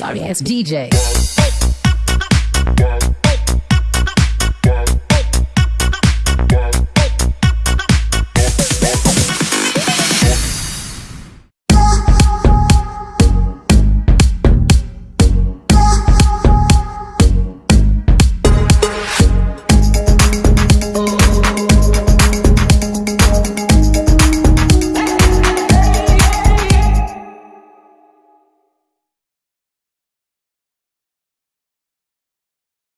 Sorry it's DJ.